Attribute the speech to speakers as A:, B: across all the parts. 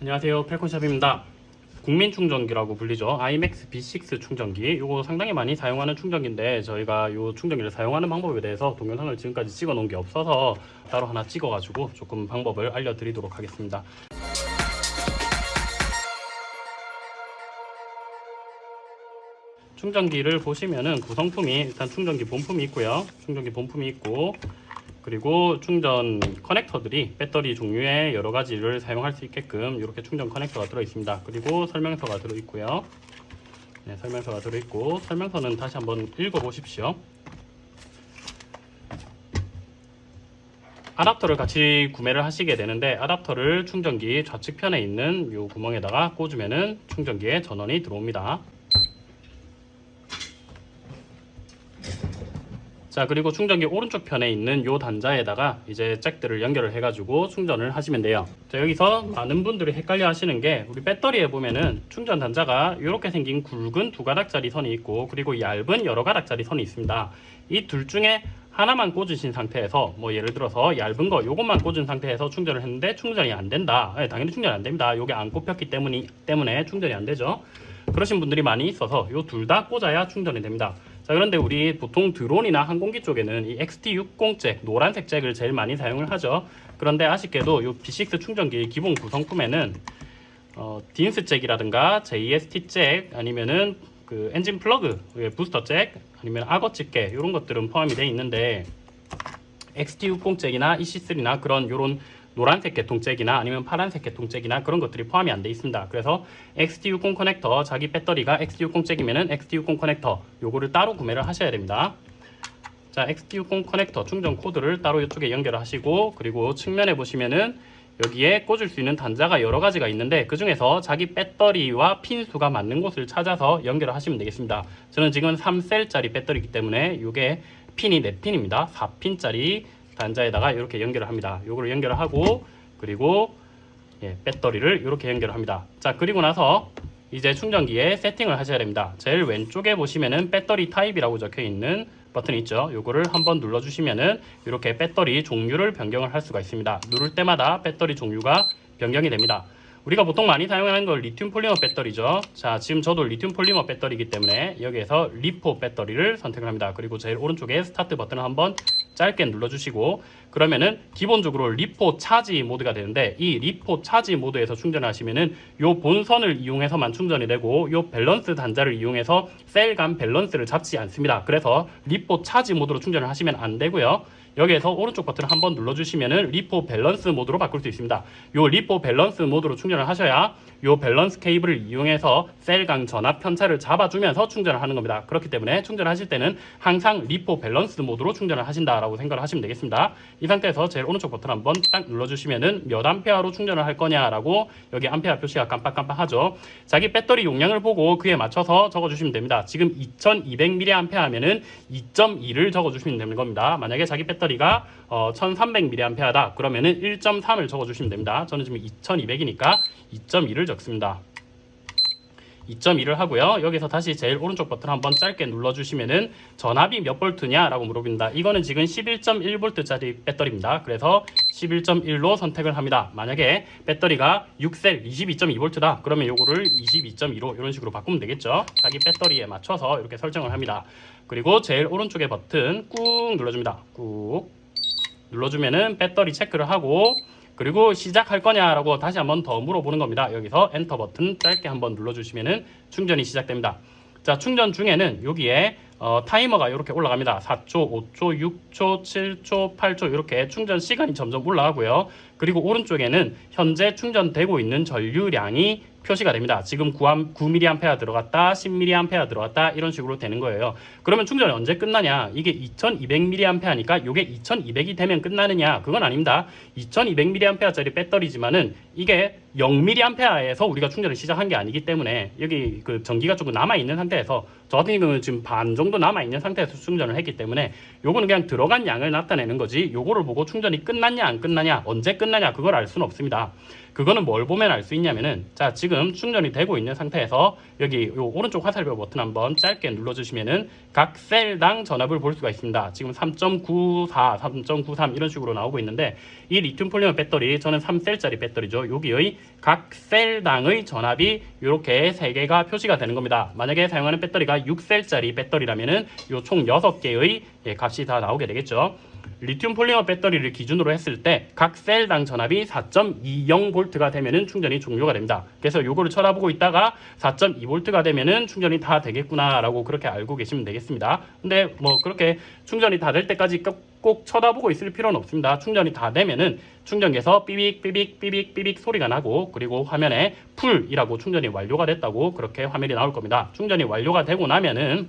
A: 안녕하세요. 펠콘샵입니다. 국민 충전기라고 불리죠. IMAX B6 충전기. 이거 상당히 많이 사용하는 충전기인데 저희가 이 충전기를 사용하는 방법에 대해서 동영상을 지금까지 찍어 놓은 게 없어서 따로 하나 찍어 가지고 조금 방법을 알려드리도록 하겠습니다. 충전기를 보시면은 구성품이 일단 충전기 본품이 있고요. 충전기 본품이 있고 그리고 충전 커넥터들이 배터리 종류의 여러 가지를 사용할 수 있게끔 이렇게 충전 커넥터가 들어 있습니다. 그리고 설명서가 들어 있고요. 네, 설명서가 들어 있고 설명서는 다시 한번 읽어 보십시오. 아답터를 같이 구매를 하시게 되는데 아답터를 충전기 좌측편에 있는 이 구멍에다가 꽂으면은 충전기에 전원이 들어옵니다. 자 그리고 충전기 오른쪽 편에 있는 요 단자에다가 이제 잭들을 연결을 해가지고 충전을 하시면 돼요. 자 여기서 많은 분들이 헷갈려 하시는 게 우리 배터리에 보면은 충전 단자가 이렇게 생긴 굵은 두 가닥짜리 선이 있고 그리고 얇은 여러 가닥짜리 선이 있습니다. 이 둘 중에 하나만 꽂으신 상태에서 뭐 예를 들어서 얇은 거 요것만 꽂은 상태에서 충전을 했는데 충전이 안 된다. 네, 당연히 충전이 안 됩니다. 요게 안 꼽혔기 때문이, 때문에 충전이 안 되죠. 그러신 분들이 많이 있어서 요 둘 다 꽂아야 충전이 됩니다 자 그런데 우리 보통 드론이나 항공기 쪽에는 이 XT60 잭 노란색 잭을 제일 많이 사용을 하죠. 그런데 아쉽게도 이 B6 충전기 기본 구성품에는 어, Deans 잭이라든가 JST 잭 아니면은 그 엔진 플러그 부스터 잭 아니면 악어 집게 이런 것들은 포함이 되어 있는데 XT60 잭이나 EC3나 그런 요런 노란색 계통 잭이나 아니면 파란색 계통 잭이나 그런 것들이 포함이 안 돼 있습니다. 그래서 XT60 커넥터 자기 배터리가 XT60 잭이면은 XT60 커넥터 요거를 따로 구매를 하셔야 됩니다. 자, XT60 커넥터 충전 코드를 따로 이쪽에 연결을 하시고 그리고 측면에 보시면은 여기에 꽂을 수 있는 단자가 여러 가지가 있는데 그 중에서 자기 배터리와 핀 수가 맞는 곳을 찾아서 연결을 하시면 되겠습니다. 저는 지금 3셀짜리 배터리이기 때문에 이게 핀이 4핀입니다. 4핀짜리 단자에다가 이렇게 연결을 합니다. 요거를 연결을 하고 그리고 예, 배터리를 이렇게 연결을 합니다. 자 그리고 나서 이제 충전기에 세팅을 하셔야 됩니다. 제일 왼쪽에 보시면은 배터리 타입이라고 적혀 있는 버튼이 있죠. 요거를 한번 눌러 주시면은 이렇게 배터리 종류를 변경을 할 수가 있습니다. 누를 때마다 배터리 종류가 변경이 됩니다. 우리가 보통 많이 사용하는 걸 리튬 폴리머 배터리죠. 자, 지금 저도 리튬 폴리머 배터리이기 때문에 여기에서 LiPo 배터리를 선택을 합니다. 그리고 제일 오른쪽에 스타트 버튼을 한번 짧게 눌러주시고 그러면은 기본적으로 LiPo charge 모드가 되는데 이 LiPo charge 모드에서 충전을 하시면은 요 본선을 이용해서만 충전이 되고 요 밸런스 단자를 이용해서 셀 간 밸런스를 잡지 않습니다. 그래서 LiPo charge 모드로 충전을 하시면 안 되고요. 여기에서 오른쪽 버튼을 한번 눌러주시면은 LiPo 밸런스 모드로 바꿀 수 있습니다. 요 LiPo 밸런스 모드로 충전을 하셔야 요 밸런스 케이블을 이용해서 셀 간 전압 편차를 잡아주면서 충전을 하는 겁니다. 그렇기 때문에 충전하실 때는 항상 LiPo 밸런스 모드로 충전을 하신다라고 생각을 하시면 되겠습니다. 이 상태에서 제일 오른쪽 버튼 한번 딱 눌러주시면은 몇 암페어로 충전을 할 거냐라고 여기 암페어 표시가 깜빡깜빡하죠. 자기 배터리 용량을 보고 그에 맞춰서 적어주시면 됩니다. 지금 2200mAh 하면은 2.2를 적어주시면 되는 겁니다. 만약에 자기 배터리 가 어, 1300mAh다 그러면은 1.3을 적어주시면 됩니다. 저는 지금 2200이니까 2.2를 적습니다. 2.2를 하고요. 여기서 다시 제일 오른쪽 버튼 한번 짧게 눌러주시면은 전압이 몇 볼트냐 라고 물어봅니다. 이거는 지금 11.1V짜리 배터리입니다. 그래서 11.1로 선택을 합니다. 만약에 배터리가 6셀 22.2V다 그러면 요거를 22.2로 이런 식으로 바꾸면 되겠죠. 자기 배터리에 맞춰서 이렇게 설정을 합니다. 그리고 제일 오른쪽에 버튼 꾹 눌러줍니다. 꾹 눌러주면은 배터리 체크를 하고 그리고 시작할 거냐라고 다시 한번 더 물어보는 겁니다. 여기서 엔터 버튼 짧게 한번 눌러주시면 충전이 시작됩니다. 자 충전 중에는 여기에 어, 타이머가 이렇게 올라갑니다. 4초, 5초, 6초, 7초, 8초 이렇게 충전 시간이 점점 올라가고요. 그리고 오른쪽에는 현재 충전되고 있는 전류량이 표시가 됩니다. 지금 9, 9mA 들어갔다, 10mA 들어갔다 이런 식으로 되는 거예요. 그러면 충전이 언제 끝나냐? 이게 2200mA니까 이게 2200이 되면 끝나느냐? 그건 아닙니다. 2200mA짜리 배터리지만은 이게 0mA에서 우리가 충전을 시작한 게 아니기 때문에 여기 그 전기가 조금 남아 있는 상태에서 저 같은 경우는 지금 반 정도 남아있는 상태에서 충전을 했기 때문에 요거는 그냥 들어간 양을 나타내는 거지 요거를 보고 충전이 끝났냐 안 끝나냐 언제 끝나냐 그걸 알 수는 없습니다. 그거는 뭘 보면 알 수 있냐면은 자 지금 충전이 되고 있는 상태에서 여기 요 오른쪽 화살표 버튼 한번 짧게 눌러주시면은 각 셀당 전압을 볼 수가 있습니다. 지금 3.94 3.93 이런 식으로 나오고 있는데 이 리튬 폴리머 배터리 저는 3셀짜리 배터리죠. 여기의 각 셀당의 전압이 이렇게 세 개가 표시가 되는 겁니다. 만약에 사용하는 배터리가 6셀짜리 배터리라면 은 요 총 6개의 예, 값이 다 나오게 되겠죠 리튬 폴리머 배터리를 기준으로 했을 때 각 셀당 전압이 4.20V가 되면은 충전이 종료가 됩니다. 그래서 요거를 쳐다보고 있다가 4.2V가 되면은 충전이 다 되겠구나라고 그렇게 알고 계시면 되겠습니다. 근데 뭐 그렇게 충전이 다 될 때까지 꼭, 꼭 쳐다보고 있을 필요는 없습니다. 충전이 다 되면은 충전기에서 삐빅 삐빅 삐빅 삐빅 소리가 나고 그리고 화면에 full이라고 충전이 완료가 됐다고 그렇게 화면이 나올 겁니다. 충전이 완료가 되고 나면은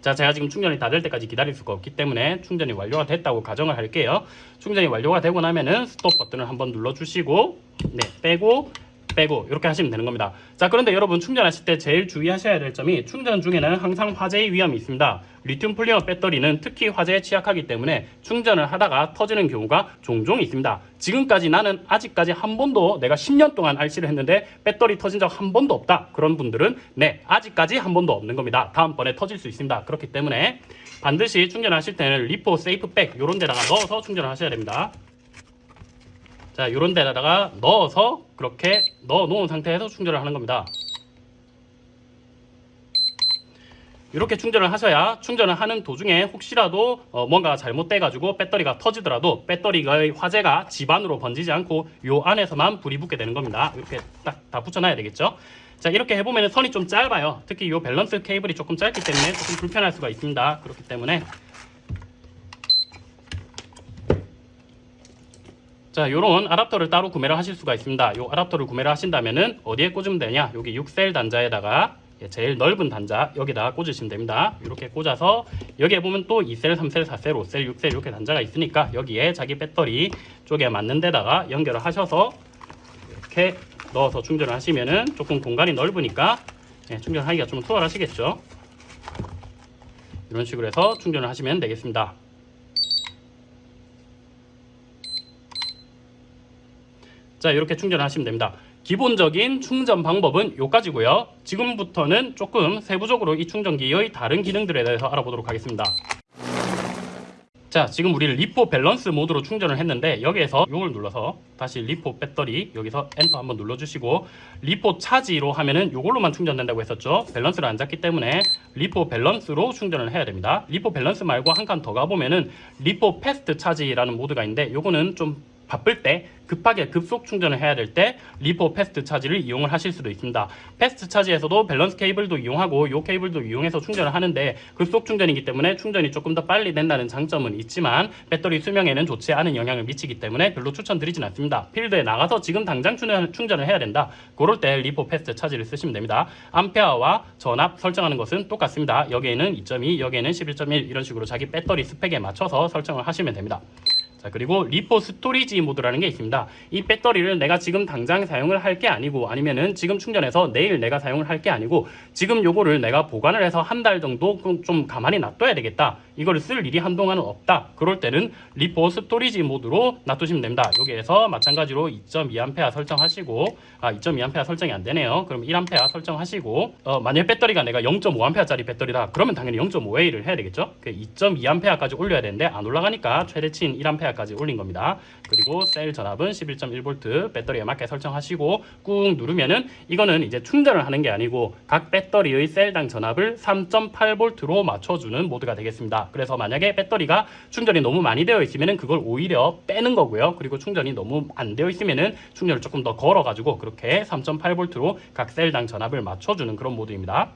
A: 자, 제가 지금 충전이 다 될 때까지 기다릴 수가 없기 때문에 충전이 완료가 됐다고 가정을 할게요. 충전이 완료가 되고 나면은 스톱 버튼을 한번 눌러주시고, 네, 빼고, 빼고 이렇게 하시면 되는 겁니다. 자, 그런데 여러분 충전하실 때 제일 주의하셔야 될 점이 충전 중에는 항상 화재의 위험이 있습니다. 리튬 폴리머 배터리는 특히 화재에 취약하기 때문에 충전을 하다가 터지는 경우가 종종 있습니다. 지금까지 나는 아직까지 한 번도 내가 10년 동안 RC를 했는데 배터리 터진 적 한 번도 없다. 그런 분들은 네, 아직까지 한 번도 없는 겁니다. 다음번에 터질 수 있습니다. 그렇기 때문에 반드시 충전하실 때는 LiPo safe bag 이런 데다가 넣어서 충전을 하셔야 됩니다. 자, 이런 데다가 넣어서 그렇게 넣어 놓은 상태에서 충전을 하는 겁니다. 이렇게 충전을 하셔야 충전을 하는 도중에 혹시라도 어, 뭔가 잘못돼 가지고 배터리가 터지더라도 배터리의 화재가 집안으로 번지지 않고 요 안에서만 불이 붙게 되는 겁니다. 이렇게 딱 다 붙여놔야 되겠죠. 자 이렇게 해보면 선이 좀 짧아요. 특히 이 밸런스 케이블이 조금 짧기 때문에 조금 불편할 수가 있습니다. 그렇기 때문에 자, 요런 아답터를 따로 구매를 하실 수가 있습니다. 요 아답터를 구매를 하신다면은 어디에 꽂으면 되냐? 여기 6셀 단자에다가 예, 제일 넓은 단자 여기다가 꽂으시면 됩니다. 이렇게 꽂아서 여기에 보면 또 2셀, 3셀, 4셀, 5셀, 6셀 이렇게 단자가 있으니까 여기에 자기 배터리 쪽에 맞는 데다가 연결을 하셔서 이렇게 넣어서 충전을 하시면은 조금 공간이 넓으니까 예, 충전하기가 좀 수월하시겠죠. 이런 식으로 해서 충전을 하시면 되겠습니다. 자 이렇게 충전하시면 됩니다. 기본적인 충전 방법은 요까지고요. 지금부터는 조금 세부적으로 이 충전기의 다른 기능들에 대해서 알아보도록 하겠습니다. 자 지금 우리 LiPo 밸런스 모드로 충전을 했는데 여기에서 이걸 눌러서 다시 LiPo 배터리 여기서 엔터 한번 눌러주시고 리포 차지로 하면은 이걸로만 충전된다고 했었죠 밸런스를 안 잡기 때문에 LiPo 밸런스로 충전을 해야 됩니다 LiPo 밸런스 말고 한 칸 더 가보면은 LiPo fast charge라는 모드가 있는데 요거는 좀 바쁠 때 급하게 급속 충전을 해야 될 때 LiPo fast charge를 이용을 하실 수도 있습니다. fast charge에서도 밸런스 케이블도 이용하고 이 케이블도 이용해서 충전을 하는데 급속 충전이기 때문에 충전이 조금 더 빨리 된다는 장점은 있지만 배터리 수명에는 좋지 않은 영향을 미치기 때문에 별로 추천드리진 않습니다. 필드에 나가서 지금 당장 충전, 충전을 해야 된다. 그럴 때 LiPo fast charge를 쓰시면 됩니다. 암페어와 전압 설정하는 것은 똑같습니다. 여기에는 2.2, 여기에는 11.1 이런 식으로 자기 배터리 스펙에 맞춰서 설정을 하시면 됩니다. 자 그리고 LiPo storage 모드라는 게 있습니다. 이 배터리를 내가 지금 당장 사용을 할 게 아니고 아니면은 지금 충전해서 내일 내가 사용을 할 게 아니고 지금 요거를 내가 보관을 해서 한 달 정도 좀 가만히 놔둬야 되겠다. 이거를 쓸 일이 한동안은 없다. 그럴 때는 LiPo storage 모드로 놔두시면 됩니다. 여기에서 마찬가지로 2.2A 설정하시고 아 2.2A 설정이 안 되네요. 그럼 1A 설정하시고 어, 만약 배터리가 내가 0.5A짜리 배터리다. 그러면 당연히 0.5A를 해야 되겠죠. 2.2A까지 올려야 되는데 안 올라가니까 최대치인 1A까지 올린 겁니다. 그리고 셀 전압은 11.1V 배터리에 맞게 설정하시고 꾹 누르면은 이거는 이제 충전을 하는 게 아니고 각 배터리의 셀당 전압을 3.8V로 맞춰주는 모드가 되겠습니다. 그래서 만약에 배터리가 충전이 너무 많이 되어 있으면은 그걸 오히려 빼는 거고요. 그리고 충전이 너무 안 되어 있으면은 충전을 조금 더 걸어가지고 그렇게 3.8V로 각 셀당 전압을 맞춰주는 그런 모드입니다.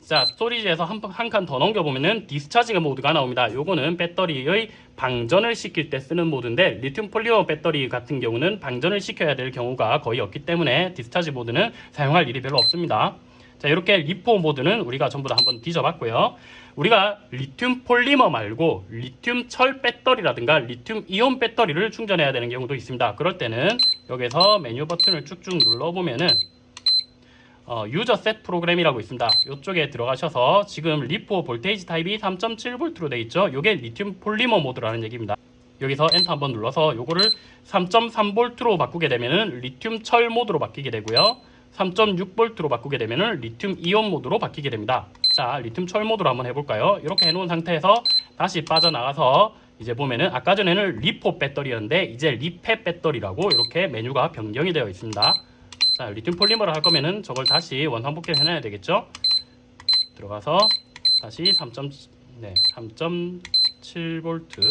A: 자 storage에서 한 칸 더 넘겨보면은 discharge 모드가 나옵니다. 요거는 배터리의 방전을 시킬 때 쓰는 모드인데 리튬 폴리머 배터리 같은 경우는 방전을 시켜야 될 경우가 거의 없기 때문에 discharge 모드는 사용할 일이 별로 없습니다. 자 이렇게 LiPo 모드는 우리가 전부 다 한번 뒤져봤고요. 우리가 리튬 폴리머 말고 리튬 철 배터리라든가 리튬 이온 배터리를 충전해야 되는 경우도 있습니다. 그럴 때는 여기서 메뉴 버튼을 쭉쭉 눌러보면은 어, 유저 셋 프로그램이라고 있습니다. 이쪽에 들어가셔서 지금 LiPo voltage 타입이 3.7V로 되어 있죠. 이게 리튬 폴리머 모드라는 얘기입니다. 여기서 엔터 한번 눌러서 요거를 3.3V로 바꾸게 되면은 리튬 철 모드로 바뀌게 되고요. 3.6V로 바꾸게 되면은 리튬 이온 모드로 바뀌게 됩니다. 자, 리튬 철 모드로 한번 해볼까요? 이렇게 해놓은 상태에서 다시 빠져나가서 이제 보면은 아까 전에는 LiPo 배터리였는데 이제 LiFe 배터리라고 이렇게 메뉴가 변경이 되어 있습니다. 자, 리튬 폴리머를 할 거면은 저걸 다시 원상복귀 해놔야 되겠죠? 들어가서 다시 3. 네, 3.7V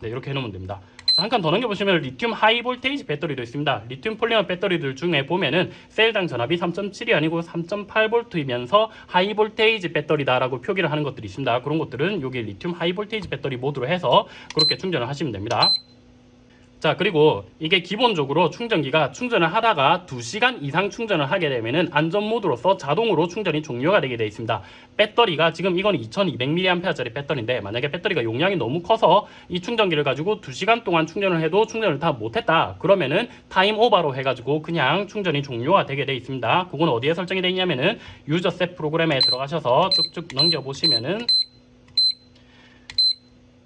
A: 네, 이렇게 해놓으면 됩니다. 한 칸 더 넘겨보시면 리튬 high voltage 배터리도 있습니다. 리튬 폴리머 배터리들 중에 보면은 셀당 전압이 3.7이 아니고 3.8V이면서 high voltage 배터리다라고 표기를 하는 것들이 있습니다. 그런 것들은 여기 리튬 high voltage 배터리 모드로 해서 그렇게 충전을 하시면 됩니다. 자 그리고 이게 기본적으로 충전기가 충전을 하다가 2시간 이상 충전을 하게 되면은 안전 모드로서 자동으로 충전이 종료가 되게 되어 있습니다. 배터리가 지금 이건 2200mAh짜리 배터리인데 만약에 배터리가 용량이 너무 커서 이 충전기를 가지고 2시간 동안 충전을 해도 충전을 다 못했다 그러면은 time over로 해가지고 그냥 충전이 종료가 되게 되어 있습니다. 그건 어디에 설정이 되어 있냐면은 유저 셋 프로그램에 들어가셔서 쭉쭉 넘겨 보시면은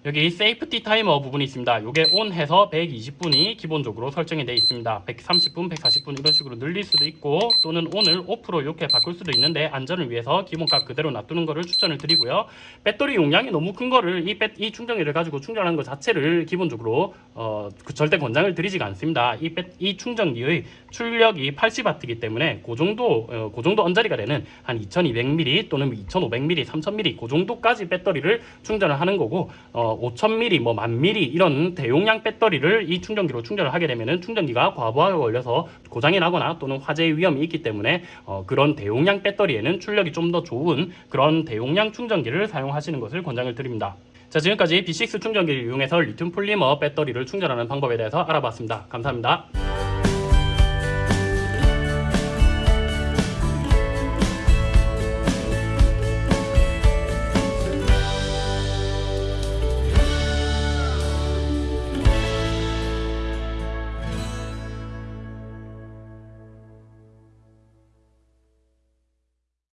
A: 여기 safety 타이머 부분이 있습니다. 이게 on 해서 120분이 기본적으로 설정이 되어 있습니다. 130분, 140분 이런 식으로 늘릴 수도 있고 또는 on을 off로 이렇게 바꿀 수도 있는데 안전을 위해서 기본값 그대로 놔두는 거를 추천을 드리고요. 배터리 용량이 너무 큰 거를 이, 배, 이 충전기를 가지고 충전하는 것 자체를 기본적으로 어, 그 절대 권장을 드리지가 않습니다. 이, 배, 이 충전기의 출력이 80W이기 때문에 그 정도 어, 그 정도 언저리가 되는 한 2200mAh 또는 2500mAh, 3000mAh 그 정도까지 배터리를 충전을 하는 거고 어, 5000mAh, 뭐 10,000mAh 이런 대용량 배터리를 이 충전기로 충전을 하게 되면은 충전기가 과부하가 걸려서 고장이 나거나 또는 화재 위험이 있기 때문에 어, 그런 대용량 배터리에는 출력이 좀 더 좋은 그런 대용량 충전기를 사용하시는 것을 권장을 드립니다. 자 지금까지 B6 충전기를 이용해서 리튬 폴리머 배터리를 충전하는 방법에 대해서 알아봤습니다. 감사합니다.